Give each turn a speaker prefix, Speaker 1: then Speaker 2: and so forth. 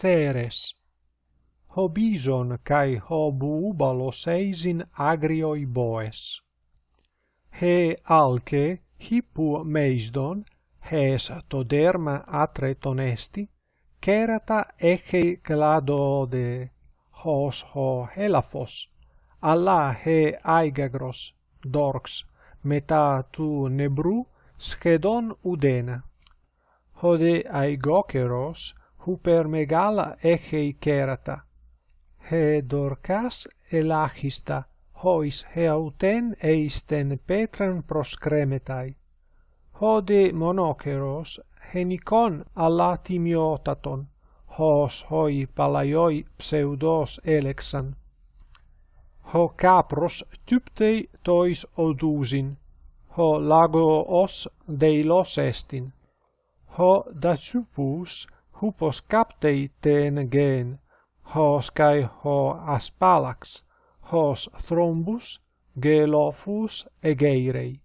Speaker 1: Ceres. Hobison kai hobubalos eisin agrioi boes. He alce hippu meisdon, hes toderma atre tonesti, kerata eche cladode hos ho helafos, alla he aigagros, dorx, meta tu nebru, schedon udena. Hode aigokeros, hypermegala echeikerata. He dorcas elachista, hois heauten eisten petran proskremetai. Hode monokeros henikon alla timiotaton, hos hoi palaioi pseudos elexan. Ho capros typtei tois odusin, ho lago os deilos estin, ho dacupus hupos captei ten gen, hos cae ho aspalax, hos thrombus, gelofus egeirei.